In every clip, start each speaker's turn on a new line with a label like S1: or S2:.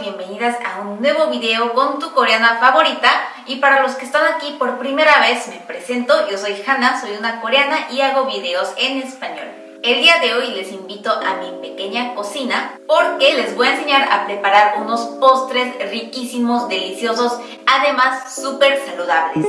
S1: bienvenidas a un nuevo video con tu coreana favorita y para los que están aquí por primera vez me presento, yo soy Hannah, soy una coreana y hago videos en español. El día de hoy les invito a mi pequeña cocina porque les voy a enseñar a preparar unos postres riquísimos, deliciosos, además súper saludables.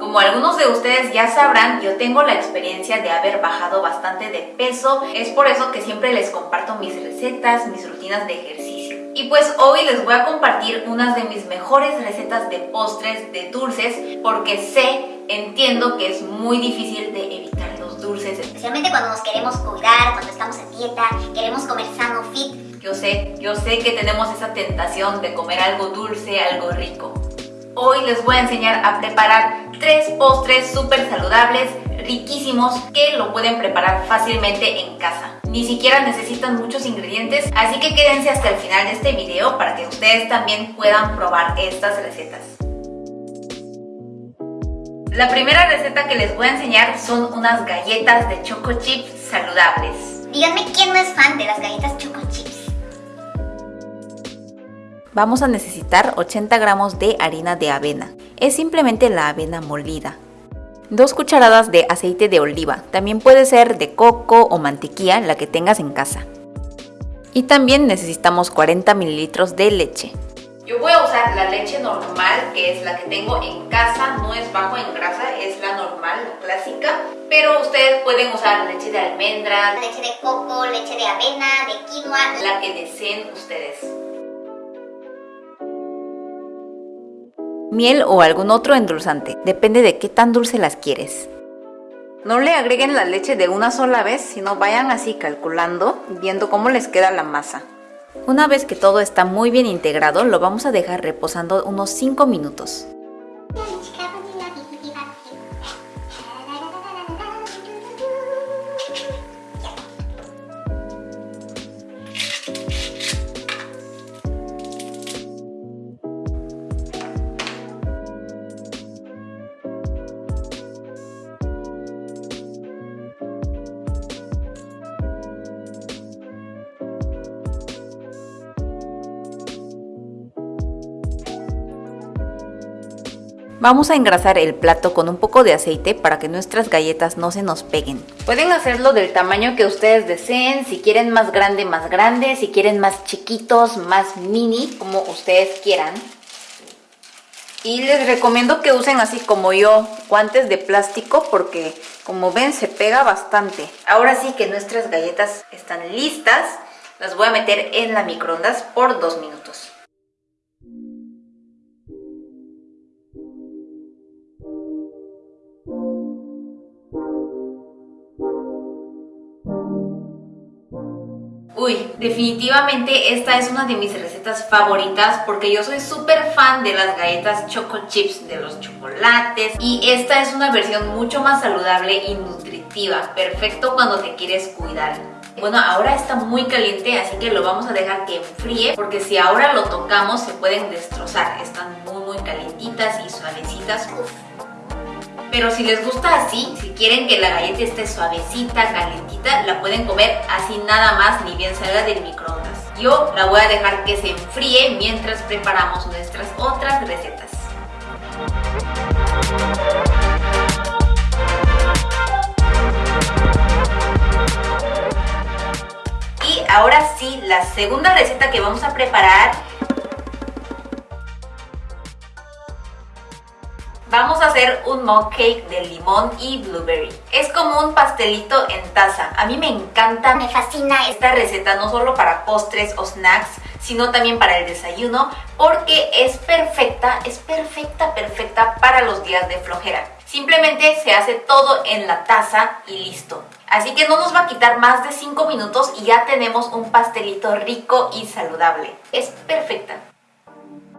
S1: Como algunos de ustedes ya sabrán, yo tengo la experiencia de haber bajado bastante de peso, es por eso que siempre les comparto mis recetas, mis rutinas de ejercicio. Y pues hoy les voy a compartir unas de mis mejores recetas de postres, de dulces, porque sé, entiendo que es muy difícil de evitar los dulces.
S2: Especialmente cuando nos queremos cuidar, cuando estamos en dieta, queremos comer sano, fit.
S1: Yo sé, yo sé que tenemos esa tentación de comer algo dulce, algo rico. Hoy les voy a enseñar a preparar tres postres súper saludables, riquísimos, que lo pueden preparar fácilmente en casa. Ni siquiera necesitan muchos ingredientes, así que quédense hasta el final de este video para que ustedes también puedan probar estas recetas. La primera receta que les voy a enseñar son unas galletas de choco chips saludables.
S2: Díganme quién no es fan de las galletas choco chips.
S1: Vamos a necesitar 80 gramos de harina de avena. Es simplemente la avena molida. 2 cucharadas de aceite de oliva. También puede ser de coco o mantequilla, la que tengas en casa. Y también necesitamos 40 mililitros de leche. Yo voy a usar la leche normal, que es la que tengo en casa, no es bajo en grasa, es la normal, la clásica. Pero ustedes pueden usar leche de almendra,
S2: leche de coco, leche de avena, de quinoa,
S1: la que deseen ustedes. Miel o algún otro endulzante, depende de qué tan dulce las quieres. No le agreguen la leche de una sola vez, sino vayan así calculando, viendo cómo les queda la masa. Una vez que todo está muy bien integrado, lo vamos a dejar reposando unos 5 minutos. Vamos a engrasar el plato con un poco de aceite para que nuestras galletas no se nos peguen. Pueden hacerlo del tamaño que ustedes deseen, si quieren más grande, más grande, si quieren más chiquitos, más mini, como ustedes quieran. Y les recomiendo que usen así como yo, guantes de plástico porque como ven se pega bastante. Ahora sí que nuestras galletas están listas, las voy a meter en la microondas por dos minutos. Definitivamente esta es una de mis recetas favoritas porque yo soy súper fan de las galletas choco chips, de los chocolates y esta es una versión mucho más saludable y nutritiva, perfecto cuando te quieres cuidar. Bueno, ahora está muy caliente, así que lo vamos a dejar que enfríe porque si ahora lo tocamos se pueden destrozar, están muy muy calientitas y suavecitas. Pero si les gusta así, si quieren que la galleta esté suavecita, calentita, la pueden comer así nada más, ni bien salga del microondas. Yo la voy a dejar que se enfríe mientras preparamos nuestras otras recetas. Y ahora sí, la segunda receta que vamos a preparar Vamos a hacer un mug cake de limón y blueberry. Es como un pastelito en taza. A mí me encanta,
S2: me fascina
S1: esta receta no solo para postres o snacks, sino también para el desayuno, porque es perfecta, es perfecta, perfecta para los días de flojera. Simplemente se hace todo en la taza y listo. Así que no nos va a quitar más de 5 minutos y ya tenemos un pastelito rico y saludable. Es perfecta.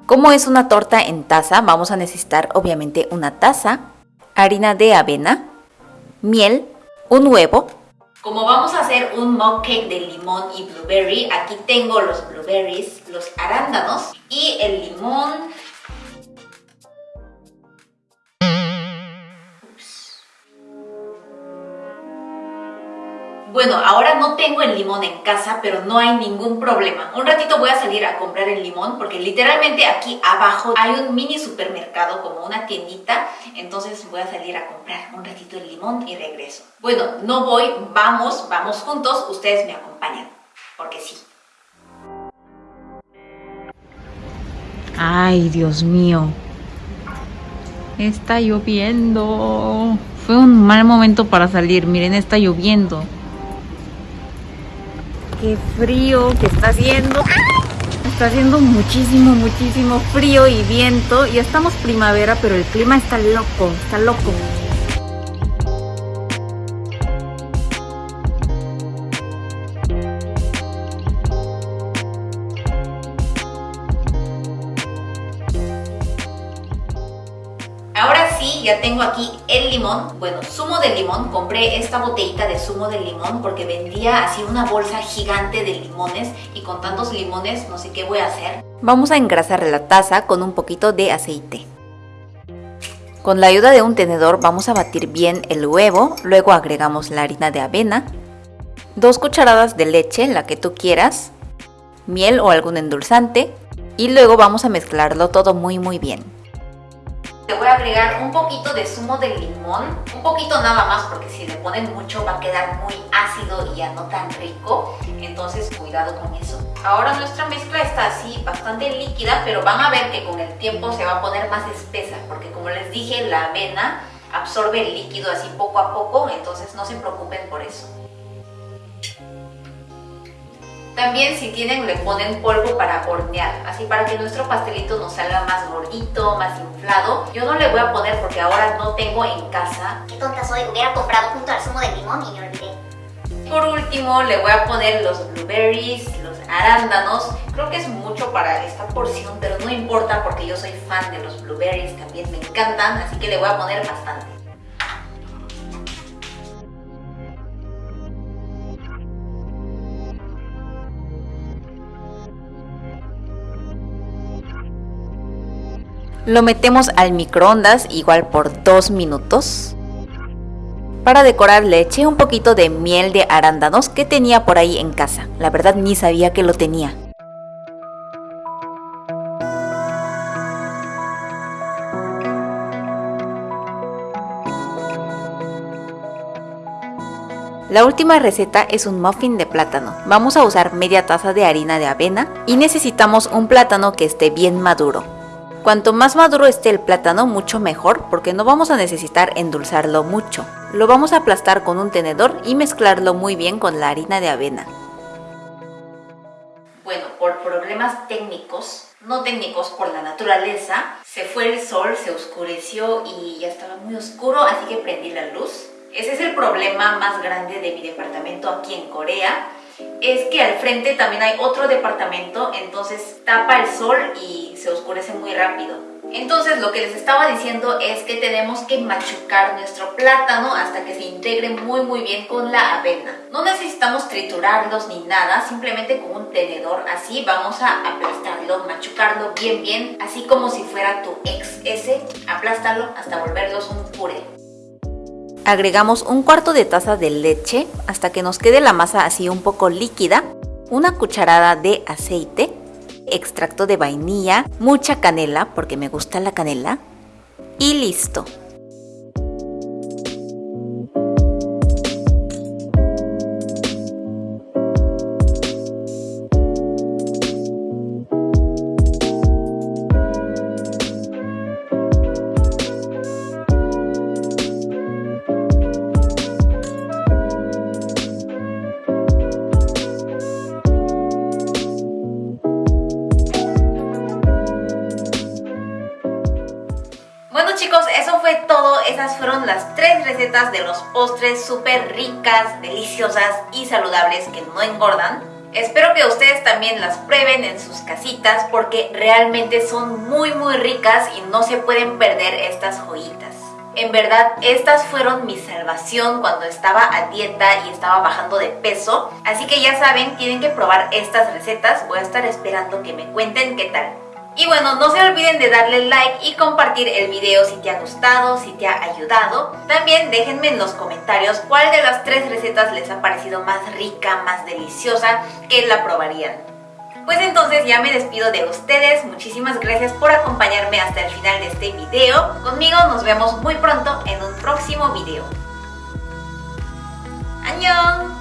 S1: Como es una torta en taza, vamos a necesitar obviamente una taza, harina de avena, miel, un huevo. Como vamos a hacer un mug cake de limón y blueberry, aquí tengo los blueberries, los arándanos y el limón. Bueno, ahora no tengo el limón en casa, pero no hay ningún problema. Un ratito voy a salir a comprar el limón porque literalmente aquí abajo hay un mini supermercado como una tiendita. Entonces voy a salir a comprar un ratito el limón y regreso. Bueno, no voy, vamos, vamos juntos, ustedes me acompañan, porque sí.
S3: Ay, Dios mío. Está lloviendo. Fue un mal momento para salir. Miren, está lloviendo qué frío que está haciendo. Está haciendo muchísimo, muchísimo frío y viento. Ya estamos primavera, pero el clima está loco, está loco.
S1: Tengo aquí el limón, bueno, zumo de limón. Compré esta botellita de zumo de limón porque vendía así una bolsa gigante de limones y con tantos limones no sé qué voy a hacer.
S3: Vamos a engrasar la taza con un poquito de aceite. Con la ayuda de un tenedor vamos a batir bien el huevo, luego agregamos la harina de avena, dos cucharadas de leche, la que tú quieras, miel o algún endulzante y luego vamos a mezclarlo todo muy muy bien.
S1: Voy a agregar un poquito de zumo de limón, un poquito nada más porque si le ponen mucho va a quedar muy ácido y ya no tan rico, entonces cuidado con eso. Ahora nuestra mezcla está así, bastante líquida, pero van a ver que con el tiempo se va a poner más espesa porque como les dije, la avena absorbe el líquido así poco a poco, entonces no se preocupen por eso. También si tienen le ponen polvo para hornear, así para que nuestro pastelito nos salga más gordito, más inflado. Yo no le voy a poner porque ahora no tengo en casa.
S2: Qué tonta soy, hubiera comprado junto al zumo de limón y me olvidé.
S1: Por último le voy a poner los blueberries, los arándanos. Creo que es mucho para esta porción, pero no importa porque yo soy fan de los blueberries, también me encantan, así que le voy a poner bastante.
S3: Lo metemos al microondas igual por 2 minutos. Para decorar le eché un poquito de miel de arándanos que tenía por ahí en casa. La verdad ni sabía que lo tenía. La última receta es un muffin de plátano. Vamos a usar media taza de harina de avena y necesitamos un plátano que esté bien maduro. Cuanto más maduro esté el plátano, mucho mejor, porque no vamos a necesitar endulzarlo mucho. Lo vamos a aplastar con un tenedor y mezclarlo muy bien con la harina de avena.
S1: Bueno, por problemas técnicos, no técnicos, por la naturaleza, se fue el sol, se oscureció y ya estaba muy oscuro, así que prendí la luz. Ese es el problema más grande de mi departamento aquí en Corea es que al frente también hay otro departamento, entonces tapa el sol y se oscurece muy rápido. Entonces lo que les estaba diciendo es que tenemos que machucar nuestro plátano hasta que se integre muy muy bien con la avena. No necesitamos triturarlos ni nada, simplemente con un tenedor así vamos a aplastarlo, machucarlo bien bien, así como si fuera tu ex ese, aplástalo hasta volverlos un puré.
S3: Agregamos un cuarto de taza de leche hasta que nos quede la masa así un poco líquida, una cucharada de aceite, extracto de vainilla, mucha canela porque me gusta la canela y listo.
S1: Chicos, eso fue todo. Esas fueron las tres recetas de los postres súper ricas, deliciosas y saludables que no engordan. Espero que ustedes también las prueben en sus casitas porque realmente son muy muy ricas y no se pueden perder estas joyitas. En verdad, estas fueron mi salvación cuando estaba a dieta y estaba bajando de peso. Así que ya saben, tienen que probar estas recetas. Voy a estar esperando que me cuenten qué tal. Y bueno, no se olviden de darle like y compartir el video si te ha gustado, si te ha ayudado. También déjenme en los comentarios cuál de las tres recetas les ha parecido más rica, más deliciosa, que la probarían. Pues entonces ya me despido de ustedes, muchísimas gracias por acompañarme hasta el final de este video. Conmigo nos vemos muy pronto en un próximo video. ¡Añón!